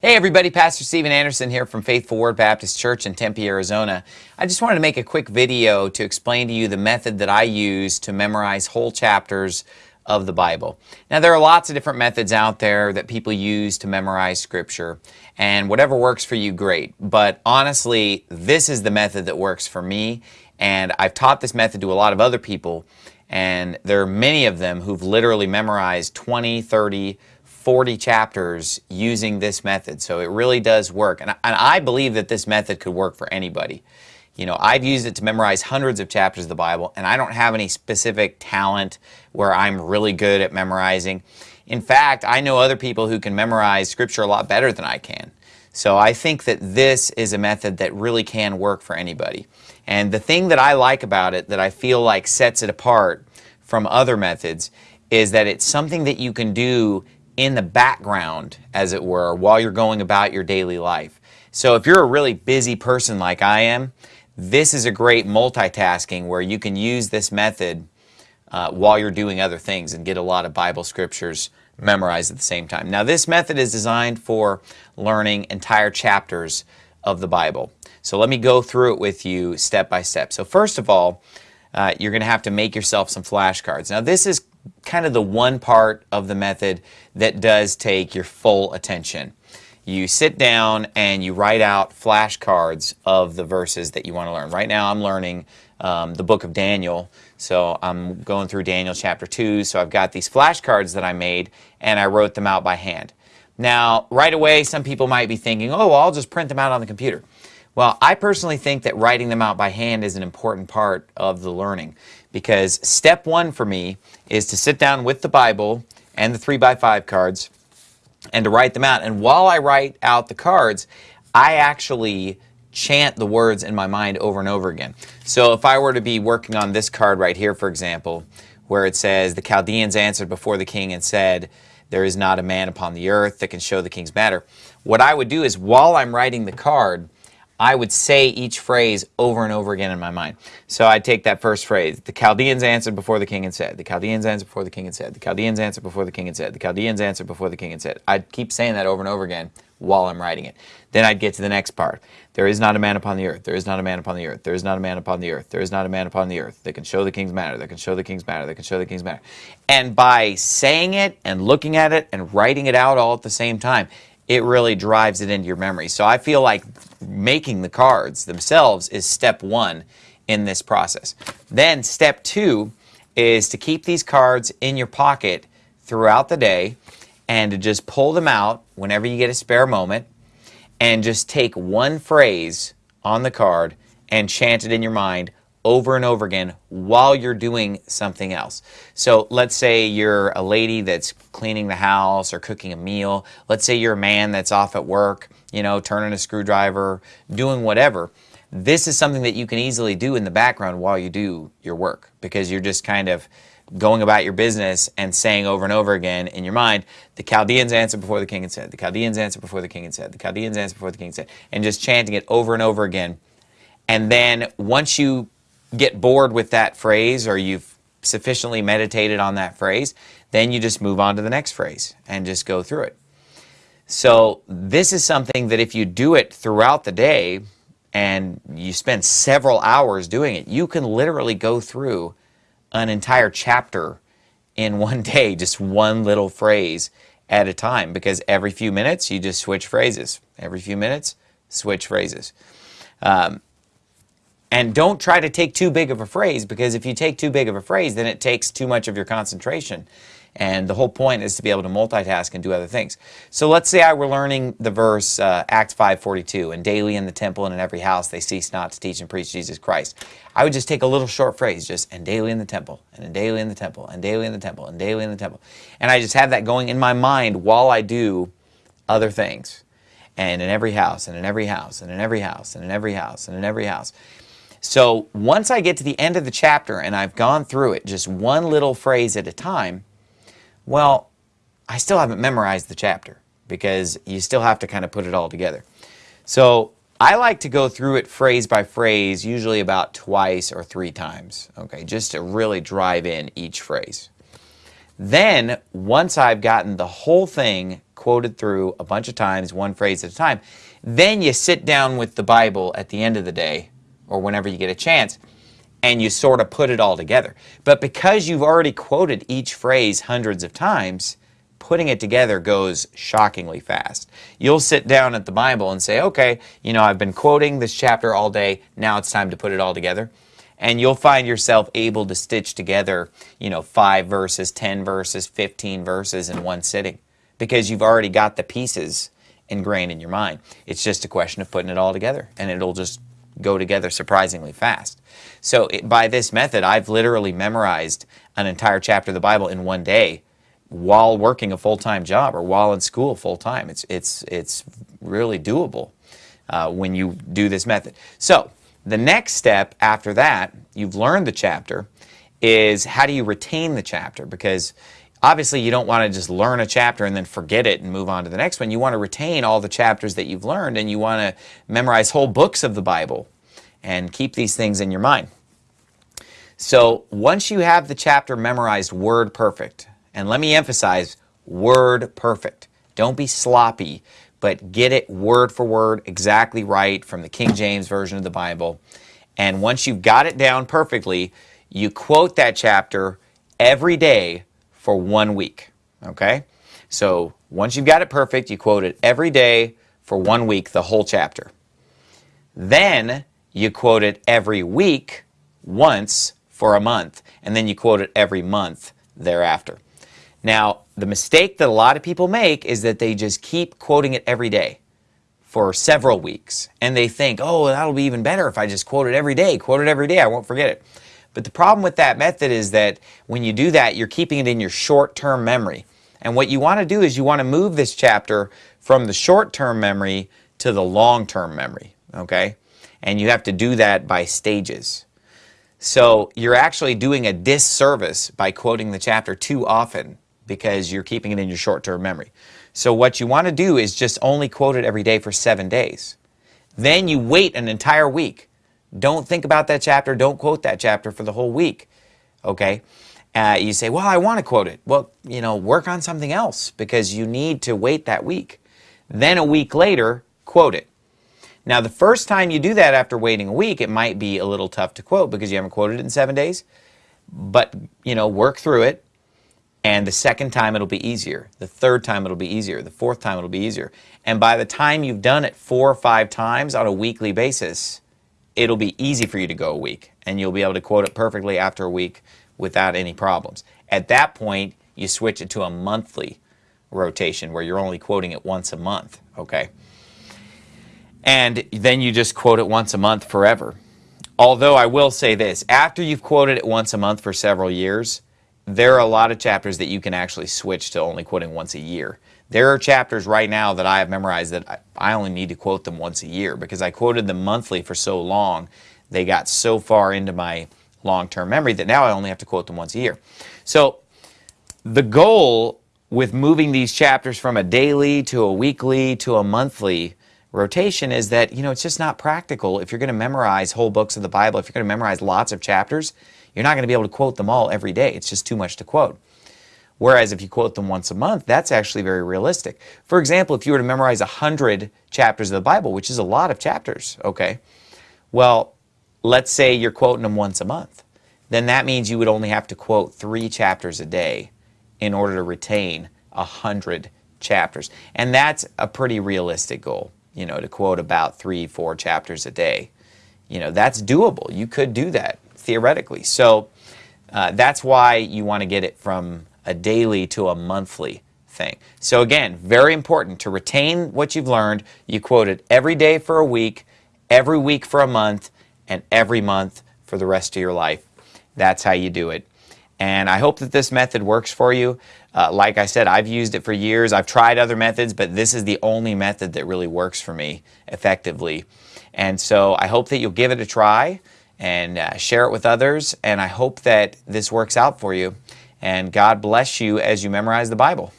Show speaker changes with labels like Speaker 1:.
Speaker 1: Hey everybody, Pastor Steven Anderson here from Faithful Word Baptist Church in Tempe, Arizona. I just wanted to make a quick video to explain to you the method that I use to memorize whole chapters of the Bible. Now there are lots of different methods out there that people use to memorize scripture and whatever works for you great but honestly this is the method that works for me and I've taught this method to a lot of other people and there are many of them who've literally memorized 20, 30, 40 chapters using this method. So it really does work. And I, and I believe that this method could work for anybody. You know, I've used it to memorize hundreds of chapters of the Bible, and I don't have any specific talent where I'm really good at memorizing. In fact, I know other people who can memorize Scripture a lot better than I can. So I think that this is a method that really can work for anybody. And the thing that I like about it, that I feel like sets it apart from other methods, is that it's something that you can do in the background, as it were, while you're going about your daily life. So if you're a really busy person like I am, this is a great multitasking where you can use this method uh, while you're doing other things and get a lot of Bible scriptures memorized at the same time. Now this method is designed for learning entire chapters of the Bible. So let me go through it with you step by step. So first of all, uh, you're going to have to make yourself some flashcards. Now this is kind of the one part of the method that does take your full attention. You sit down and you write out flashcards of the verses that you want to learn. Right now I'm learning um, the book of Daniel, so I'm going through Daniel chapter 2, so I've got these flashcards that I made and I wrote them out by hand. Now, right away, some people might be thinking, oh, well, I'll just print them out on the computer. Well, I personally think that writing them out by hand is an important part of the learning because step one for me is to sit down with the Bible and the 3 by 5 cards and to write them out. And while I write out the cards, I actually chant the words in my mind over and over again. So if I were to be working on this card right here, for example, where it says, the Chaldeans answered before the king and said, there is not a man upon the earth that can show the king's matter. What I would do is while I'm writing the card, I would say each phrase over and over again in my mind. So I'd take that first phrase, the Chaldeans answered before the king and said, the Chaldeans answered before the king and said, the Chaldeans answered before the king and said, the Chaldeans answered before the king and said. I'd keep saying that over and over again while I'm writing it. Then I'd get to the next part. There is not a man upon the earth. There is not a man upon the earth. There is not a man upon the earth. There is not a man upon the earth that can show the king's matter. That can show the king's matter. That can show the king's matter. And by saying it and looking at it and writing it out all at the same time, it really drives it into your memory. So I feel like making the cards themselves is step one in this process. Then step two is to keep these cards in your pocket throughout the day and to just pull them out whenever you get a spare moment and just take one phrase on the card and chant it in your mind over and over again while you're doing something else. So let's say you're a lady that's cleaning the house or cooking a meal. Let's say you're a man that's off at work, you know, turning a screwdriver, doing whatever. This is something that you can easily do in the background while you do your work because you're just kind of going about your business and saying over and over again in your mind, the Chaldeans answered before the king had said, the Chaldeans answered before the king had said, the Chaldeans answered before the king had said, and just chanting it over and over again. And then once you get bored with that phrase or you've sufficiently meditated on that phrase, then you just move on to the next phrase and just go through it. So this is something that if you do it throughout the day and you spend several hours doing it, you can literally go through an entire chapter in one day, just one little phrase at a time because every few minutes you just switch phrases. Every few minutes, switch phrases. Um, and don't try to take too big of a phrase because if you take too big of a phrase, then it takes too much of your concentration. And the whole point is to be able to multitask and do other things. So let's say I were learning the verse uh, Acts 5.42, and daily in the temple and in every house they cease not to teach and preach Jesus Christ. I would just take a little short phrase, just, and daily in the temple, and daily in the temple, and daily in the temple, and daily in the temple. And I just have that going in my mind while I do other things. And in every house, and in every house, and in every house, and in every house, and in every house. So once I get to the end of the chapter and I've gone through it just one little phrase at a time, well, I still haven't memorized the chapter because you still have to kind of put it all together. So I like to go through it phrase by phrase, usually about twice or three times, okay, just to really drive in each phrase. Then, once I've gotten the whole thing quoted through a bunch of times, one phrase at a time. Then you sit down with the Bible at the end of the day or whenever you get a chance and you sort of put it all together. But because you've already quoted each phrase hundreds of times, putting it together goes shockingly fast. You'll sit down at the Bible and say, okay, you know, I've been quoting this chapter all day, now it's time to put it all together. And you'll find yourself able to stitch together, you know, five verses, 10 verses, 15 verses in one sitting because you've already got the pieces ingrained in your mind. It's just a question of putting it all together and it'll just go together surprisingly fast. So it, by this method, I've literally memorized an entire chapter of the Bible in one day while working a full-time job or while in school full-time. It's, it's, it's really doable uh, when you do this method. So the next step after that, you've learned the chapter, is how do you retain the chapter? Because obviously you don't want to just learn a chapter and then forget it and move on to the next one. You want to retain all the chapters that you've learned and you want to memorize whole books of the Bible and keep these things in your mind. So once you have the chapter memorized word perfect, and let me emphasize, word perfect. Don't be sloppy, but get it word for word exactly right from the King James Version of the Bible. And once you've got it down perfectly, you quote that chapter every day for one week, okay? So once you've got it perfect, you quote it every day for one week, the whole chapter. Then you quote it every week once for a month, and then you quote it every month thereafter. Now, the mistake that a lot of people make is that they just keep quoting it every day for several weeks. And they think, oh, that'll be even better if I just quote it every day, quote it every day, I won't forget it. But the problem with that method is that when you do that, you're keeping it in your short-term memory. And what you want to do is you want to move this chapter from the short-term memory to the long-term memory, okay? And you have to do that by stages. So you're actually doing a disservice by quoting the chapter too often because you're keeping it in your short-term memory. So what you want to do is just only quote it every day for seven days. Then you wait an entire week. Don't think about that chapter. Don't quote that chapter for the whole week. Okay? Uh, you say, well, I want to quote it. Well, you know, work on something else because you need to wait that week. Then a week later, quote it. Now, the first time you do that after waiting a week, it might be a little tough to quote because you haven't quoted it in seven days. But, you know, work through it and the second time it'll be easier. The third time it'll be easier. The fourth time it'll be easier. And by the time you've done it four or five times on a weekly basis, it'll be easy for you to go a week. And you'll be able to quote it perfectly after a week without any problems. At that point, you switch it to a monthly rotation where you're only quoting it once a month, okay? And then you just quote it once a month forever. Although I will say this, after you've quoted it once a month for several years, there are a lot of chapters that you can actually switch to only quoting once a year. There are chapters right now that I have memorized that I only need to quote them once a year because I quoted them monthly for so long. They got so far into my long-term memory that now I only have to quote them once a year. So the goal with moving these chapters from a daily to a weekly to a monthly rotation is that, you know, it's just not practical if you're going to memorize whole books of the Bible, if you're going to memorize lots of chapters, you're not going to be able to quote them all every day. It's just too much to quote. Whereas if you quote them once a month, that's actually very realistic. For example, if you were to memorize 100 chapters of the Bible, which is a lot of chapters, okay, well, let's say you're quoting them once a month. Then that means you would only have to quote three chapters a day in order to retain 100 chapters. And that's a pretty realistic goal, you know, to quote about three, four chapters a day. You know, that's doable. You could do that theoretically. So uh, that's why you want to get it from a daily to a monthly thing. So again, very important to retain what you've learned. You quote it every day for a week, every week for a month, and every month for the rest of your life. That's how you do it. And I hope that this method works for you. Uh, like I said, I've used it for years. I've tried other methods, but this is the only method that really works for me effectively. And so I hope that you'll give it a try and uh, share it with others. And I hope that this works out for you. And God bless you as you memorize the Bible.